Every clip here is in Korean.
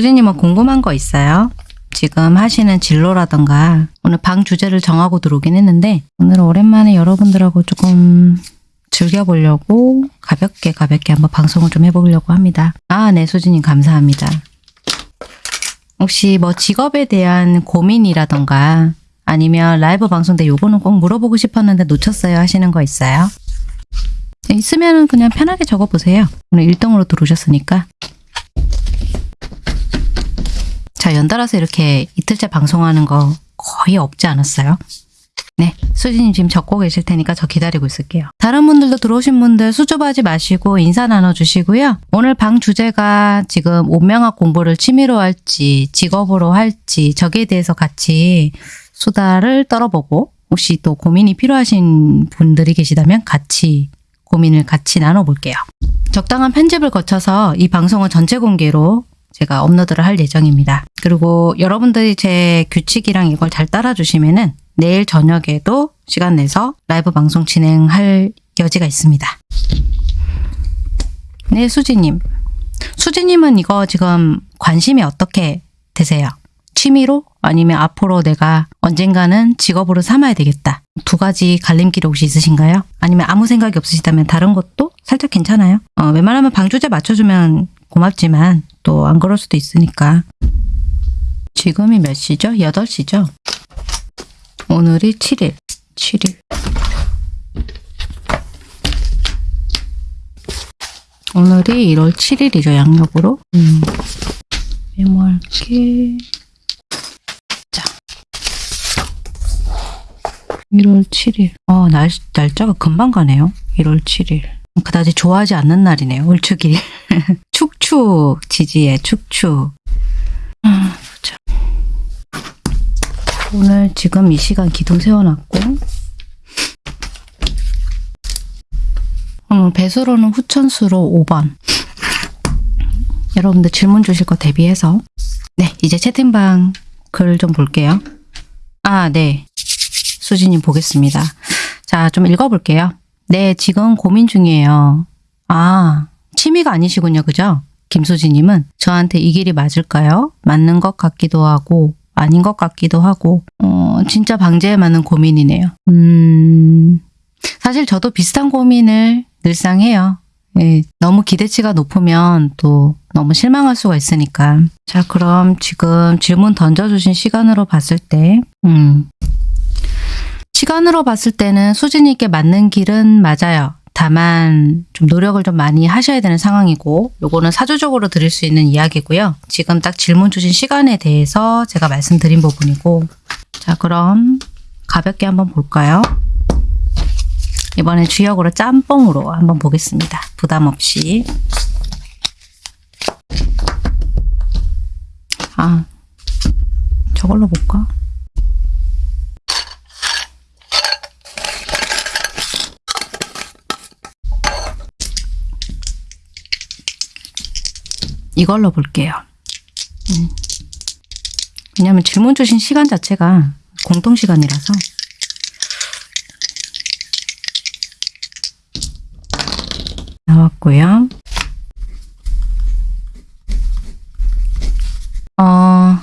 수진님은 궁금한 거 있어요? 지금 하시는 진로라던가 오늘 방 주제를 정하고 들어오긴 했는데 오늘은 오랜만에 여러분들하고 조금 즐겨보려고 가볍게 가볍게 한번 방송을 좀 해보려고 합니다. 아, 네, 수진님 감사합니다. 혹시 뭐 직업에 대한 고민이라던가 아니면 라이브 방송 때 요거는 꼭 물어보고 싶었는데 놓쳤어요 하시는 거 있어요? 네, 있으면 그냥 편하게 적어보세요. 오늘 1등으로 들어오셨으니까. 자, 연달아서 이렇게 이틀째 방송하는 거 거의 없지 않았어요? 네, 수진님 지금 적고 계실 테니까 저 기다리고 있을게요. 다른 분들도 들어오신 분들 수줍어하지 마시고 인사 나눠주시고요. 오늘 방 주제가 지금 온명학 공부를 취미로 할지 직업으로 할지 저기에 대해서 같이 수다를 떨어보고 혹시 또 고민이 필요하신 분들이 계시다면 같이 고민을 같이 나눠볼게요. 적당한 편집을 거쳐서 이 방송은 전체 공개로 제가 업로드를 할 예정입니다. 그리고 여러분들이 제 규칙이랑 이걸 잘 따라주시면 은 내일 저녁에도 시간 내서 라이브 방송 진행할 여지가 있습니다. 네, 수지님. 수지님은 이거 지금 관심이 어떻게 되세요? 취미로? 아니면 앞으로 내가 언젠가는 직업으로 삼아야 되겠다. 두 가지 갈림길 혹시 있으신가요? 아니면 아무 생각이 없으시다면 다른 것도 살짝 괜찮아요? 어, 웬만하면 방주제 맞춰주면 고맙지만 또 안 그럴 수도 있으니까. 지금이 몇 시죠? 8시죠? 오늘이 7일. 7일. 오늘이 1월 7일이죠, 양력으로. 음. 메모할게. 자. 1월 7일. 어, 날, 날짜가 금방 가네요. 1월 7일. 그다지 좋아하지 않는 날이네요. 울축일. 축축 지지의 축축. 아, 보자. 오늘 지금 이 시간 기둥 세워놨고 오늘 배수로는 후천수로 5번. 여러분들 질문 주실 거 대비해서 네 이제 채팅방 글 좀 볼게요. 아 네. 수진님 보겠습니다. 자 좀 읽어볼게요. 네, 지금 고민 중이에요. 아, 취미가 아니시군요. 그죠? 김수지님은 저한테 이 길이 맞을까요? 맞는 것 같기도 하고 아닌 것 같기도 하고 어, 진짜 방제에 맞는 고민이네요. 음, 사실 저도 비슷한 고민을 늘상 해요. 예, 너무 기대치가 높으면 또 너무 실망할 수가 있으니까. 자, 그럼 지금 질문 던져주신 시간으로 봤을 때, 음, 시간으로 봤을 때는 수진이께 맞는 길은 맞아요. 다만 좀 노력을 좀 많이 하셔야 되는 상황이고 요거는 사주적으로 드릴 수 있는 이야기고요. 지금 딱 질문 주신 시간에 대해서 제가 말씀드린 부분이고 자 그럼 가볍게 한번 볼까요? 이번엔 주역으로 짬뽕으로 한번 보겠습니다. 부담 없이 아 저걸로 볼까? 이걸로 볼게요. 음. 왜냐면 질문 주신 시간 자체가 공통 시간이라서 나왔고요. 어,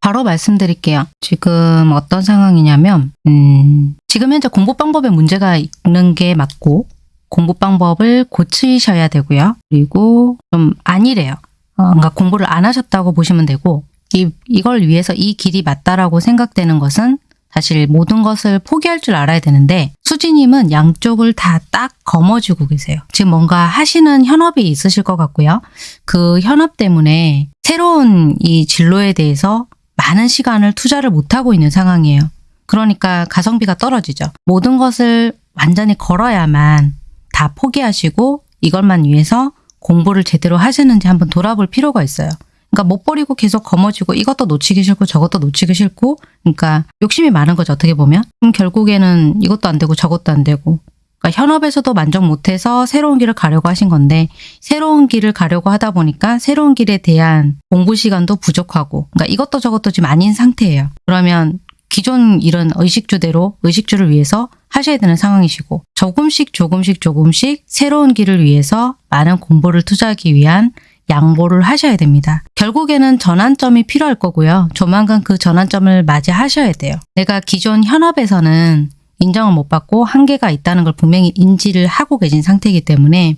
바로 말씀드릴게요. 지금 어떤 상황이냐면 음, 지금 현재 공부 방법에 문제가 있는 게 맞고 공부 방법을 고치셔야 되고요. 그리고 좀 아니래요. 어, 뭔가 공부를 안 하셨다고 보시면 되고 이, 이걸 위해서 이 길이 맞다라고 생각되는 것은 사실 모든 것을 포기할 줄 알아야 되는데 수지님은 양쪽을 다 딱 거머쥐고 계세요. 지금 뭔가 하시는 현업이 있으실 것 같고요. 그 현업 때문에 새로운 이 진로에 대해서 많은 시간을 투자를 못하고 있는 상황이에요. 그러니까 가성비가 떨어지죠. 모든 것을 완전히 걸어야만 다 포기하시고 이것만 위해서 공부를 제대로 하시는지 한번 돌아볼 필요가 있어요. 그러니까 못 버리고 계속 거머쥐고 이것도 놓치기 싫고 저것도 놓치기 싫고 그러니까 욕심이 많은 거죠 어떻게 보면. 그럼 결국에는 이것도 안 되고 저것도 안 되고. 그러니까 현업에서도 만족 못해서 새로운 길을 가려고 하신 건데 새로운 길을 가려고 하다 보니까 새로운 길에 대한 공부 시간도 부족하고 그러니까 이것도 저것도 지금 아닌 상태예요. 그러면 기존 이런 의식주대로 의식주를 위해서 하셔야 되는 상황이시고 조금씩 조금씩 조금씩 새로운 길을 위해서 많은 공부를 투자하기 위한 양보를 하셔야 됩니다. 결국에는 전환점이 필요할 거고요. 조만간 그 전환점을 맞이하셔야 돼요. 내가 기존 현업에서는 인정을 못 받고 한계가 있다는 걸 분명히 인지를 하고 계신 상태이기 때문에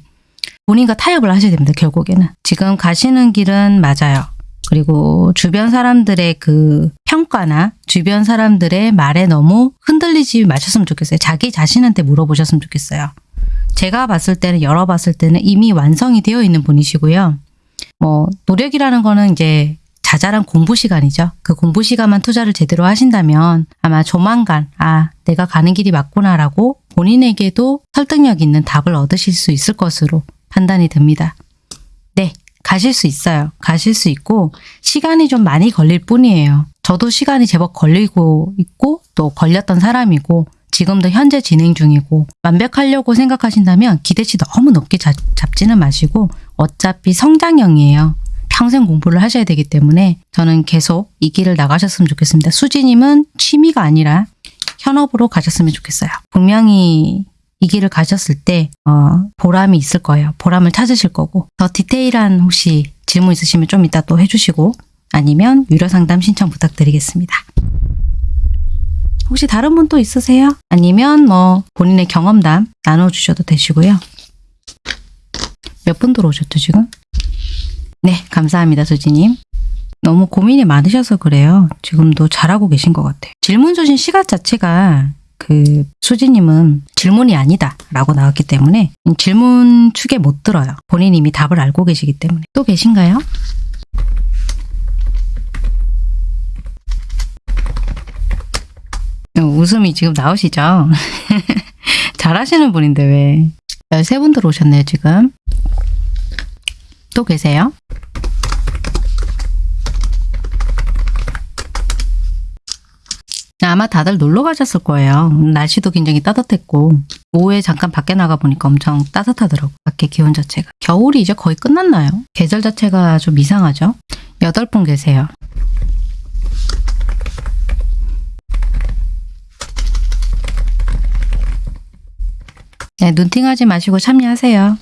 본인과 타협을 하셔야 됩니다. 결국에는. 지금 가시는 길은 맞아요. 그리고 주변 사람들의 그 평가나 주변 사람들의 말에 너무 흔들리지 마셨으면 좋겠어요. 자기 자신한테 물어보셨으면 좋겠어요. 제가 봤을 때는 열어봤을 때는 이미 완성이 되어 있는 분이시고요. 뭐 노력이라는 거는 이제 자잘한 공부 시간이죠. 그 공부 시간만 투자를 제대로 하신다면 아마 조만간 아 내가 가는 길이 맞구나라고 본인에게도 설득력 있는 답을 얻으실 수 있을 것으로 판단이 듭니다. 네, 가실 수 있어요. 가실 수 있고 시간이 좀 많이 걸릴 뿐이에요. 저도 시간이 제법 걸리고 있고 또 걸렸던 사람이고 지금도 현재 진행 중이고 완벽하려고 생각하신다면 기대치 너무 높게 잡, 잡지는 마시고 어차피 성장형이에요. 평생 공부를 하셔야 되기 때문에 저는 계속 이 길을 나가셨으면 좋겠습니다. 수지님은 취미가 아니라 현업으로 가셨으면 좋겠어요. 분명히 이 길을 가셨을 때 어, 보람이 있을 거예요. 보람을 찾으실 거고 더 디테일한 혹시 질문 있으시면 좀 이따 또 해주시고 아니면 유료 상담 신청 부탁드리겠습니다. 혹시 다른 분 또 있으세요? 아니면 뭐 본인의 경험담 나눠주셔도 되시고요. 몇 분 들어오셨죠 지금? 네 감사합니다 수지님. 너무 고민이 많으셔서 그래요. 지금도 잘하고 계신 것 같아요. 질문 주신 시각 자체가 그 수지님은 질문이 아니다 라고 나왔기 때문에 질문 축에 못 들어요. 본인 이미 답을 알고 계시기 때문에. 또 계신가요? 웃음이 지금 나오시죠? 잘하시는 분인데 왜? 13분 들어오셨네요, 지금. 또 계세요? 아마 다들 놀러 가셨을 거예요. 날씨도 굉장히 따뜻했고 오후에 잠깐 밖에 나가 보니까 엄청 따뜻하더라고. 밖에 기온 자체가. 겨울이 이제 거의 끝났나요? 계절 자체가 좀 이상하죠? 여덟 분 계세요. 네, 눈팅하지 마시고 참여하세요.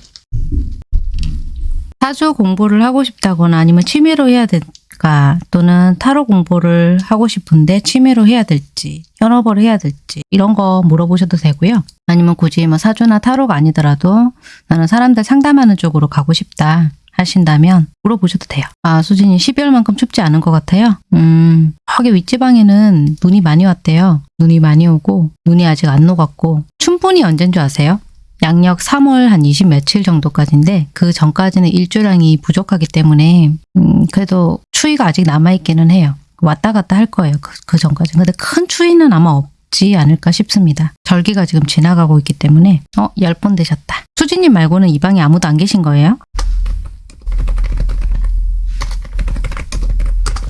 사주 공부를 하고 싶다거나 아니면 취미로 해야 될까 또는 타로 공부를 하고 싶은데 취미로 해야 될지 현업을 해야 될지 이런 거 물어보셔도 되고요. 아니면 굳이 뭐 사주나 타로가 아니더라도 나는 사람들 상담하는 쪽으로 가고 싶다 하신다면 물어보셔도 돼요. 아 수진이 12월만큼 춥지 않은 것 같아요. 음 저기 윗지방에는 눈이 많이 왔대요. 눈이 많이 오고 눈이 아직 안 녹았고 춘분이 언제인 줄 아세요? 양력 3월 한 20 며칠 정도까지인데 그 전까지는 일조량이 부족하기 때문에 음, 그래도 추위가 아직 남아있기는 해요. 왔다 갔다 할 거예요. 그, 그 전까지. 근데 큰 추위는 아마 없지 않을까 싶습니다. 절기가 지금 지나가고 있기 때문에 어? 10번 되셨다. 수진님 말고는 이 방에 아무도 안 계신 거예요?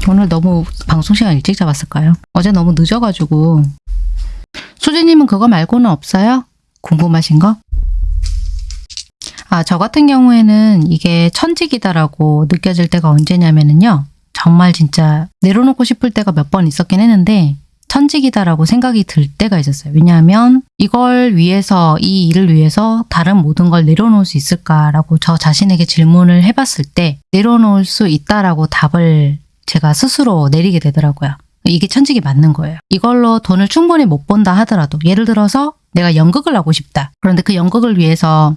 오늘 너무 방송 시간 일찍 잡았을까요? 어제 너무 늦어가지고 수진님은 그거 말고는 없어요? 궁금하신 거? 아, 저 같은 경우에는 이게 천직이다라고 느껴질 때가 언제냐면은요. 정말 진짜 내려놓고 싶을 때가 몇 번 있었긴 했는데 천직이다라고 생각이 들 때가 있었어요. 왜냐하면 이걸 위해서, 이 일을 위해서 다른 모든 걸 내려놓을 수 있을까라고 저 자신에게 질문을 해봤을 때 내려놓을 수 있다라고 답을 제가 스스로 내리게 되더라고요. 이게 천직이 맞는 거예요. 이걸로 돈을 충분히 못 번다 하더라도 예를 들어서 내가 연극을 하고 싶다. 그런데 그 연극을 위해서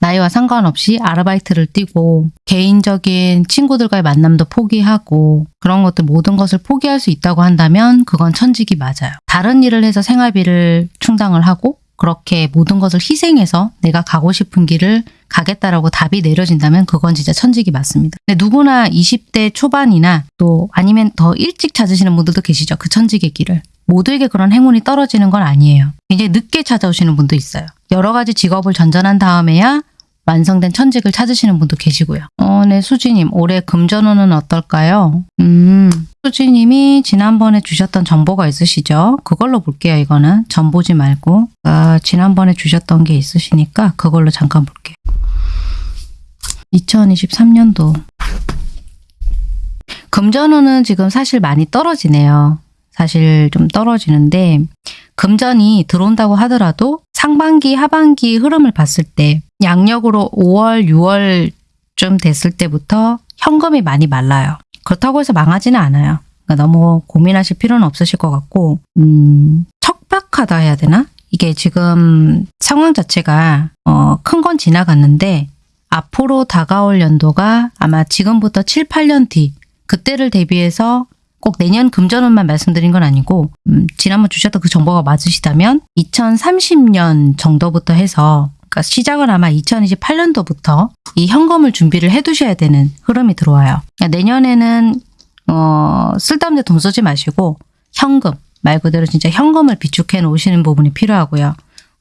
나이와 상관없이 아르바이트를 뛰고 개인적인 친구들과의 만남도 포기하고 그런 것들 모든 것을 포기할 수 있다고 한다면 그건 천직이 맞아요. 다른 일을 해서 생활비를 충당을 하고 그렇게 모든 것을 희생해서 내가 가고 싶은 길을 가겠다라고 답이 내려진다면 그건 진짜 천직이 맞습니다. 근데 누구나 20대 초반이나 또 아니면 더 일찍 찾으시는 분들도 계시죠. 그 천직의 길을. 모두에게 그런 행운이 떨어지는 건 아니에요. 굉장히 늦게 찾아오시는 분도 있어요. 여러 가지 직업을 전전한 다음에야 완성된 천직을 찾으시는 분도 계시고요. 어, 네, 수지님. 올해 금전운은 어떨까요? 음, 수지님이 지난번에 주셨던 정보가 있으시죠? 그걸로 볼게요, 이거는. 전 보지 말고. 아, 지난번에 주셨던 게 있으시니까 그걸로 잠깐 볼게요. 2023년도. 금전운은 지금 사실 많이 떨어지네요. 사실 좀 떨어지는데 금전이 들어온다고 하더라도 상반기, 하반기 흐름을 봤을 때 양력으로 5월, 6월 좀 됐을 때부터 현금이 많이 말라요. 그렇다고 해서 망하지는 않아요. 그러니까 너무 고민하실 필요는 없으실 것 같고 음, 척박하다 해야 되나? 이게 지금 상황 자체가 어, 큰 건 지나갔는데 앞으로 다가올 연도가 아마 지금부터 7, 8년 뒤 그때를 대비해서 꼭 내년 금전운만 말씀드린 건 아니고 음, 지난번 주셨던 그 정보가 맞으시다면 2030년 정도부터 해서 그러니까 시작은 아마 2028년도부터 이 현금을 준비를 해두셔야 되는 흐름이 들어와요. 그러니까 내년에는 어, 쓸데없는 돈 쓰지 마시고 현금 말 그대로 진짜 현금을 비축해 놓으시는 부분이 필요하고요.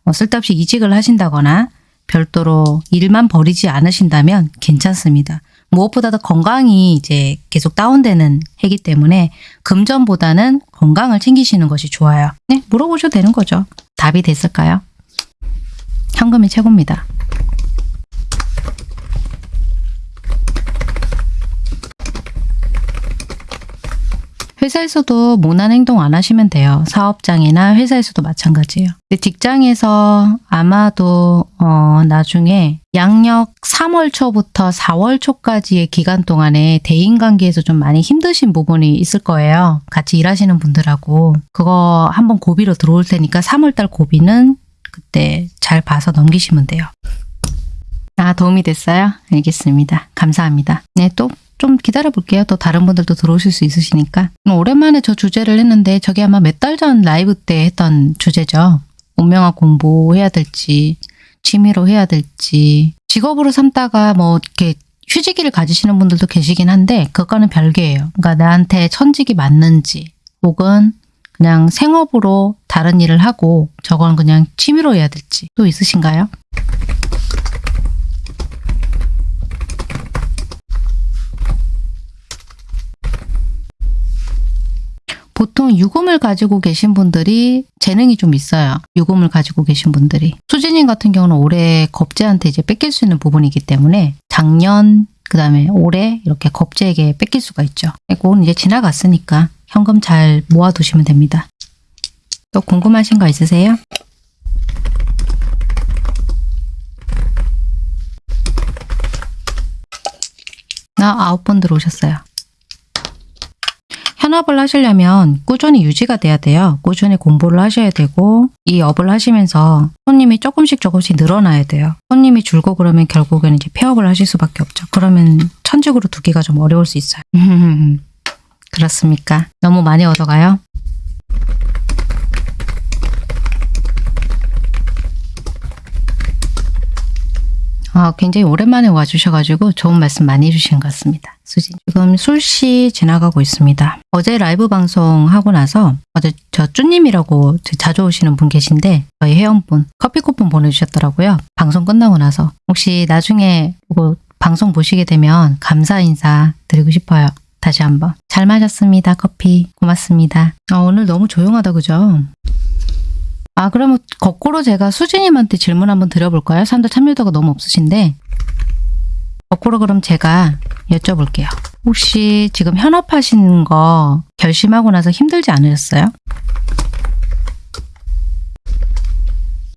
어, 쓸데없이 이직을 하신다거나 별도로 일만 버리지 않으신다면 괜찮습니다. 무엇보다도 건강이 이제 계속 다운되는 해기 때문에 금전보다는 건강을 챙기시는 것이 좋아요. 네, 물어보셔도 되는 거죠. 답이 됐을까요? 현금이 최고입니다. 회사에서도 모난 행동 안 하시면 돼요. 사업장이나 회사에서도 마찬가지예요. 직장에서 아마도 어, 나중에 양력 3월 초부터 4월 초까지의 기간 동안에 대인관계에서 좀 많이 힘드신 부분이 있을 거예요. 같이 일하시는 분들하고 그거 한번 고비로 들어올 테니까 3월달 고비는 그때 잘 봐서 넘기시면 돼요. 아 도움이 됐어요? 알겠습니다. 감사합니다. 네, 또 좀 기다려 볼게요. 또 다른 분들도 들어오실 수 있으시니까. 음, 오랜만에 저 주제를 했는데 저게 아마 몇 달 전 라이브 때 했던 주제죠. 운명학 공부해야 될지 취미로 해야 될지 직업으로 삼다가 뭐 이렇게 휴직기를 가지시는 분들도 계시긴 한데 그거는 별개예요. 그러니까 나한테 천직이 맞는지 혹은 그냥 생업으로 다른 일을 하고 저건 그냥 취미로 해야 될지 또 있으신가요? 보통 유금을 가지고 계신 분들이 재능이 좀 있어요. 유금을 가지고 계신 분들이. 수진님 같은 경우는 올해 겁재한테 이제 뺏길 수 있는 부분이기 때문에 작년 그 다음에 올해 이렇게 겁재에게 뺏길 수가 있죠. 그건 이제 지나갔으니까 현금 잘 모아두시면 됩니다. 또 궁금하신 거 있으세요? 나 아홉 번 들어오셨어요. 현업을 하시려면 꾸준히 유지가 돼야 돼요. 꾸준히 공부를 하셔야 되고 이 업을 하시면서 손님이 조금씩 조금씩 늘어나야 돼요. 손님이 줄고 그러면 결국에는 이제 폐업을 하실 수밖에 없죠. 그러면 천직으로 두기가 좀 어려울 수 있어요. 그렇습니까? 너무 많이 얻어가요? 아, 굉장히 오랜만에 와주셔가지고 좋은 말씀 많이 해주신 것 같습니다. 수진. 지금 술시 지나가고 있습니다. 어제 라이브 방송 하고 나서 어제 저 쭈님이라고 자주 오시는 분 계신데 저희 회원분 커피 쿠폰 보내주셨더라고요. 방송 끝나고 나서 혹시 나중에 뭐 방송 보시게 되면 감사 인사 드리고 싶어요. 다시 한번. 잘 마셨습니다. 커피. 고맙습니다. 아, 오늘 너무 조용하다 그죠? 아 그러면 거꾸로 제가 수진님한테 질문 한번 드려볼까요? 사람들 참여도가 너무 없으신데 거꾸로 그럼 제가 여쭤볼게요. 혹시 지금 현업하신 거 결심하고 나서 힘들지 않으셨어요?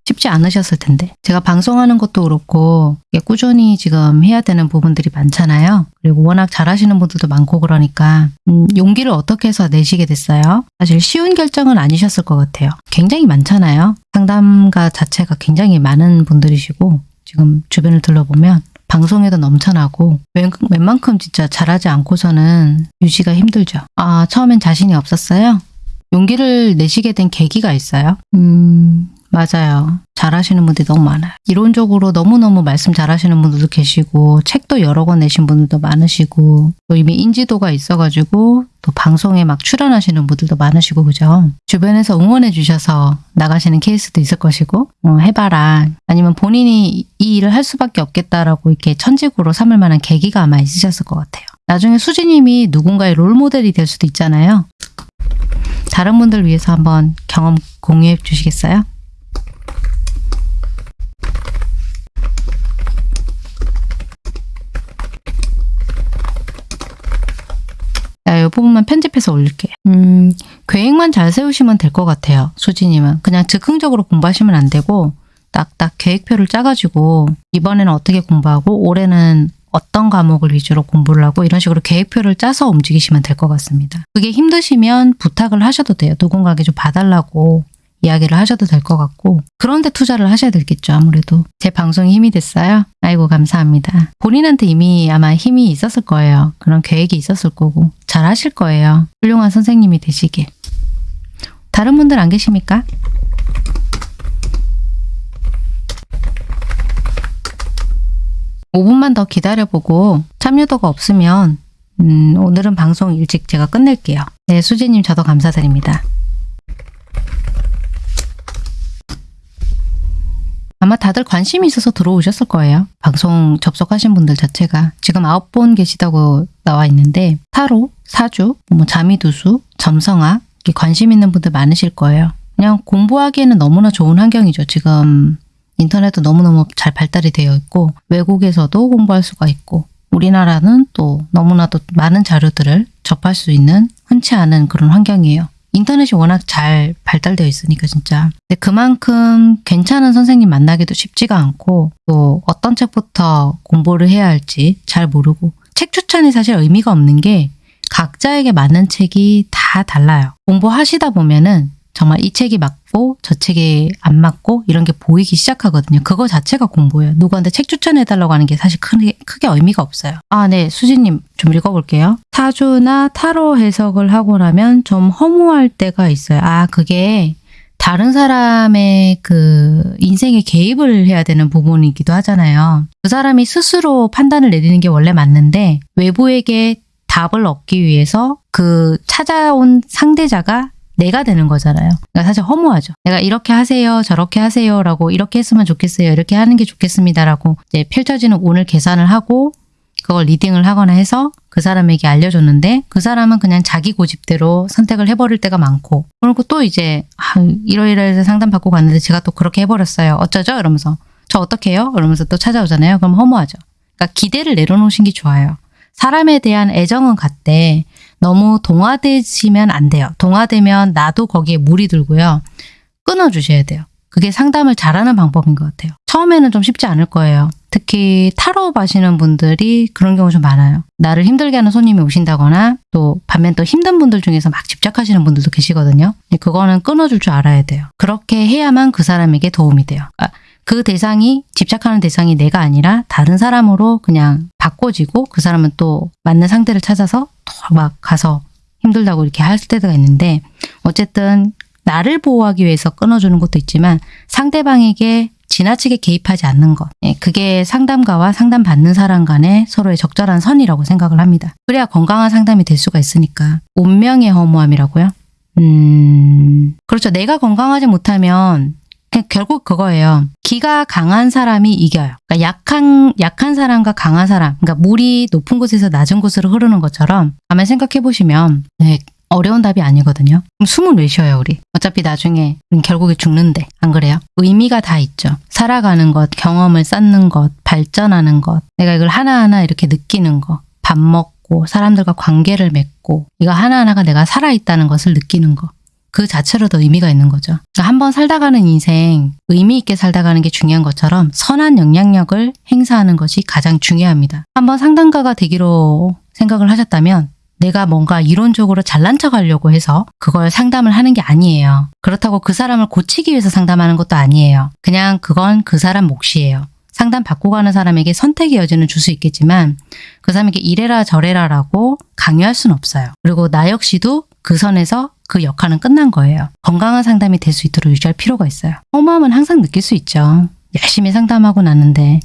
쉽지 않으셨을 텐데 제가 방송하는 것도 그렇고 꾸준히 지금 해야 되는 부분들이 많잖아요. 그리고 워낙 잘하시는 분들도 많고 그러니까 음, 용기를 어떻게 해서 내시게 됐어요? 사실 쉬운 결정은 아니셨을 것 같아요. 굉장히 많잖아요. 상담가 자체가 굉장히 많은 분들이시고 지금 주변을 둘러보면 방송에도 넘쳐나고 웬, 웬만큼 진짜 잘하지 않고서는 유지가 힘들죠. 아 처음엔 자신이 없었어요? 용기를 내시게 된 계기가 있어요? 음... 맞아요. 잘하시는 분들이 너무 많아요. 이론적으로 너무너무 말씀 잘하시는 분들도 계시고 책도 여러 권 내신 분들도 많으시고 또 이미 인지도가 있어가지고 또 방송에 막 출연하시는 분들도 많으시고 그죠? 주변에서 응원해 주셔서 나가시는 케이스도 있을 것이고 어, 해봐라 아니면 본인이 이 일을 할 수밖에 없겠다라고 이렇게 천직으로 삼을 만한 계기가 아마 있으셨을 것 같아요. 나중에 수진님이 누군가의 롤모델이 될 수도 있잖아요. 다른 분들 위해서 한번 경험 공유해 주시겠어요? 자, 이 부분만 편집해서 올릴게요. 음, 계획만 잘 세우시면 될 것 같아요. 수진님은. 그냥 즉흥적으로 공부하시면 안 되고 딱딱 계획표를 짜가지고 이번에는 어떻게 공부하고 올해는 어떤 과목을 위주로 공부를 하고 이런 식으로 계획표를 짜서 움직이시면 될 것 같습니다. 그게 힘드시면 부탁을 하셔도 돼요. 누군가에게 좀 봐달라고 이야기를 하셔도 될 것 같고 그런데 투자를 하셔야 되겠죠 아무래도. 제 방송이 힘이 됐어요. 아이고 감사합니다. 본인한테 이미 아마 힘이 있었을 거예요. 그런 계획이 있었을 거고 잘 하실 거예요 훌륭한 선생님이 되시길. 다른 분들 안 계십니까? (5분만) 더 기다려보고 참여도가 없으면 음, 오늘은 방송 일찍 제가 끝낼게요. 네 수지님 저도 감사드립니다 아마 다들 관심이 있어서 들어오셨을 거예요. 방송 접속하신 분들 자체가 지금 아홉 분 계시다고 나와 있는데 타로, 사주, 뭐 자미두수, 점성학 관심 있는 분들 많으실 거예요. 그냥 공부하기에는 너무나 좋은 환경이죠. 지금 인터넷도 너무너무 잘 발달이 되어 있고 외국에서도 공부할 수가 있고 우리나라는 또 너무나도 많은 자료들을 접할 수 있는 흔치 않은 그런 환경이에요. 인터넷이 워낙 잘 발달되어 있으니까 진짜. 근데 그만큼 괜찮은 선생님 만나기도 쉽지가 않고 또 어떤 책부터 공부를 해야 할지 잘 모르고 책 추천이 사실 의미가 없는 게 각자에게 맞는 책이 다 달라요. 공부하시다 보면은 정말 이 책이 맞고 저 책이 안 맞고 이런 게 보이기 시작하거든요. 그거 자체가 공부예요. 누구한테 책 추천해달라고 하는 게 사실 크게, 크게 의미가 없어요. 아, 네. 수지님 좀 읽어볼게요. 사주나 타로 해석을 하고 나면 좀 허무할 때가 있어요. 아, 그게 다른 사람의 그 인생에 개입을 해야 되는 부분이기도 하잖아요. 그 사람이 스스로 판단을 내리는 게 원래 맞는데 외부에게 답을 얻기 위해서 그 찾아온 상대자가 내가 되는 거잖아요. 그러니까 사실 허무하죠. 내가 이렇게 하세요, 저렇게 하세요 라고 이렇게 했으면 좋겠어요, 이렇게 하는 게 좋겠습니다 라고 이제 펼쳐지는 오늘 계산을 하고 그걸 리딩을 하거나 해서 그 사람에게 알려줬는데 그 사람은 그냥 자기 고집대로 선택을 해버릴 때가 많고 그리고 또 이제 아, 이러이러해서 상담받고 갔는데 제가 또 그렇게 해버렸어요. 어쩌죠? 이러면서 저 어떻게 해요? 이러면서 또 찾아오잖아요. 그럼 허무하죠. 그러니까 기대를 내려놓으신 게 좋아요. 사람에 대한 애정은 같대 너무 동화되시면 안 돼요. 동화되면 나도 거기에 물이 들고요. 끊어주셔야 돼요. 그게 상담을 잘하는 방법인 것 같아요. 처음에는 좀 쉽지 않을 거예요. 특히 타로 하시는 분들이 그런 경우 좀 많아요. 나를 힘들게 하는 손님이 오신다거나 또 반면 또 힘든 분들 중에서 막 집착하시는 분들도 계시거든요. 그거는 끊어줄 줄 알아야 돼요. 그렇게 해야만 그 사람에게 도움이 돼요. 그러니까 그 대상이 집착하는 대상이 내가 아니라 다른 사람으로 그냥 바꿔지고 그 사람은 또 맞는 상대를 찾아서 또 막 가서 힘들다고 이렇게 할 때가 있는데 어쨌든 나를 보호하기 위해서 끊어주는 것도 있지만 상대방에게 지나치게 개입하지 않는 것. 예, 그게 상담가와 상담받는 사람 간의 서로의 적절한 선이라고 생각을 합니다. 그래야 건강한 상담이 될 수가 있으니까. 운명의 허무함이라고요? 음... 그렇죠. 내가 건강하지 못하면 결국 그거예요. 기가 강한 사람이 이겨요. 그러니까 약한 약한 사람과 강한 사람, 그러니까 물이 높은 곳에서 낮은 곳으로 흐르는 것처럼 가만 생각해 보시면 네, 어려운 답이 아니거든요. 그럼 숨을 왜 쉬어요, 우리? 어차피 나중에 결국에 죽는데 안 그래요? 의미가 다 있죠. 살아가는 것, 경험을 쌓는 것, 발전하는 것, 내가 이걸 하나하나 이렇게 느끼는 것, 밥 먹고 사람들과 관계를 맺고 이거 하나하나가 내가 살아있다는 것을 느끼는 것. 그 자체로도 의미가 있는 거죠. 그러니까 한번 살다 가는 인생 의미 있게 살다 가는 게 중요한 것처럼 선한 영향력을 행사하는 것이 가장 중요합니다. 한번 상담가가 되기로 생각을 하셨다면 내가 뭔가 이론적으로 잘난 척 하려고 해서 그걸 상담을 하는 게 아니에요. 그렇다고 그 사람을 고치기 위해서 상담하는 것도 아니에요. 그냥 그건 그 사람 몫이에요. 상담 받고 가는 사람에게 선택의 여지는 줄 수 있겠지만 그 사람에게 이래라 저래라라고 강요할 수는 없어요. 그리고 나 역시도 그 선에서 그 역할은 끝난 거예요. 건강한 상담이 될 수 있도록 유지할 필요가 있어요. 허무함은 항상 느낄 수 있죠. 열심히 상담하고 났는데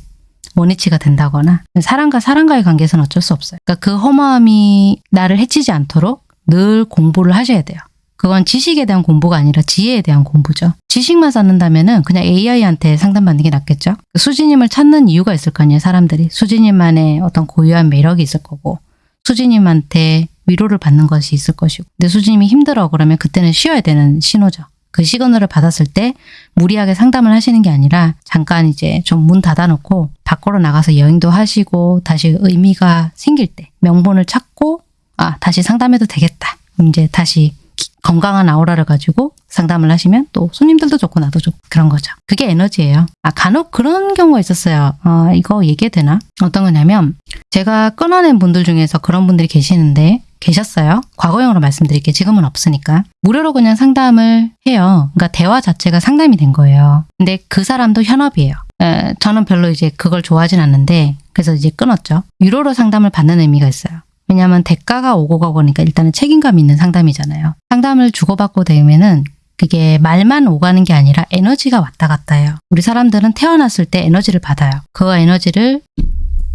원위치가 된다거나 사람과 사람과의 관계에서는 어쩔 수 없어요. 그러니까 그 허무함이 나를 해치지 않도록 늘 공부를 하셔야 돼요. 그건 지식에 대한 공부가 아니라 지혜에 대한 공부죠. 지식만 쌓는다면 은 그냥 AI한테 상담받는 게 낫겠죠. 수지님을 찾는 이유가 있을 거 아니에요. 사람들이. 수지님만의 어떤 고유한 매력이 있을 거고 수지님한테 위로를 받는 것이 있을 것이고 근데 수지님이 힘들어 그러면 그때는 쉬어야 되는 신호죠. 그 시그널을 받았을 때 무리하게 상담을 하시는 게 아니라 잠깐 이제 좀 문 닫아놓고 밖으로 나가서 여행도 하시고 다시 의미가 생길 때 명분을 찾고 아 다시 상담해도 되겠다. 이제 다시 건강한 아우라를 가지고 상담을 하시면 또 손님들도 좋고 나도 좋고 그런 거죠. 그게 에너지예요. 아 간혹 그런 경우가 있었어요. 아 이거 얘기해도 되나? 어떤 거냐면 제가 끊어낸 분들 중에서 그런 분들이 계시는데 계셨어요. 과거형으로 말씀드릴게요. 지금은 없으니까. 무료로 그냥 상담을 해요. 그러니까 대화 자체가 상담이 된 거예요. 근데 그 사람도 현업이에요. 에, 저는 별로 이제 그걸 좋아하진 않는데 그래서 이제 끊었죠. 유료로 상담을 받는 의미가 있어요. 왜냐하면 대가가 오고 가고 그러니까 일단은 책임감 있는 상담이잖아요. 상담을 주고받고 되면은 그게 말만 오가는 게 아니라 에너지가 왔다 갔다 해요. 우리 사람들은 태어났을 때 에너지를 받아요. 그 에너지를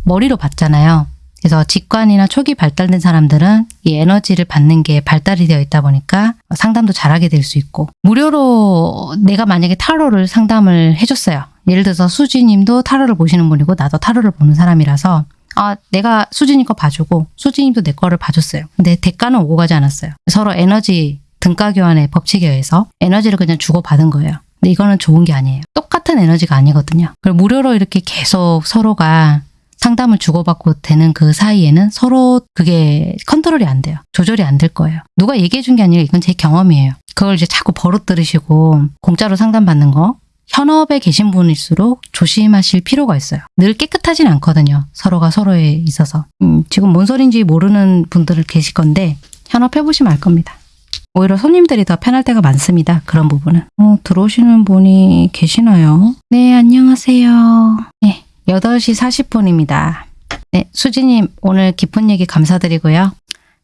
머리로 받잖아요. 그래서 직관이나 초기 발달된 사람들은 이 에너지를 받는 게 발달이 되어 있다 보니까 상담도 잘하게 될 수 있고 무료로 내가 만약에 타로를 상담을 해줬어요. 예를 들어서 수지님도 타로를 보시는 분이고 나도 타로를 보는 사람이라서 아 내가 수지님 거 봐주고 수지님도 내 거를 봐줬어요. 근데 대가는 오고 가지 않았어요. 서로 에너지 등가 교환의 법칙에 의해서 에너지를 그냥 주고받은 거예요. 근데 이거는 좋은 게 아니에요. 똑같은 에너지가 아니거든요. 그리고 무료로 이렇게 계속 서로가 상담을 주고받고 되는 그 사이에는 서로 그게 컨트롤이 안 돼요. 조절이 안 될 거예요. 누가 얘기해 준 게 아니라 이건 제 경험이에요. 그걸 이제 자꾸 버릇 들으시고 공짜로 상담받는 거 현업에 계신 분일수록 조심하실 필요가 있어요. 늘 깨끗하진 않거든요. 서로가 서로에 있어서. 음, 지금 뭔 소린지 모르는 분들 계실 건데 현업 해보시면 알 겁니다. 오히려 손님들이 더 편할 때가 많습니다. 그런 부분은. 어, 들어오시는 분이 계시나요? 네, 안녕하세요. 네, 8시 40분입니다. 네, 수지님 오늘 깊은 얘기 감사드리고요.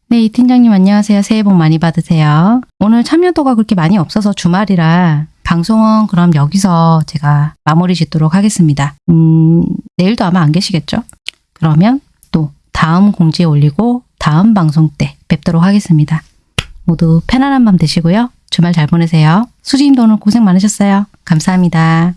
네, 이 팀장님 안녕하세요. 새해 복 많이 받으세요. 오늘 참여도가 그렇게 많이 없어서 주말이라 방송은 그럼 여기서 제가 마무리 짓도록 하겠습니다. 음, 내일도 아마 안 계시겠죠? 그러면 또 다음 공지에 올리고 다음 방송 때 뵙도록 하겠습니다. 모두 편안한 밤 되시고요. 주말 잘 보내세요. 수지님도 오늘 고생 많으셨어요. 감사합니다.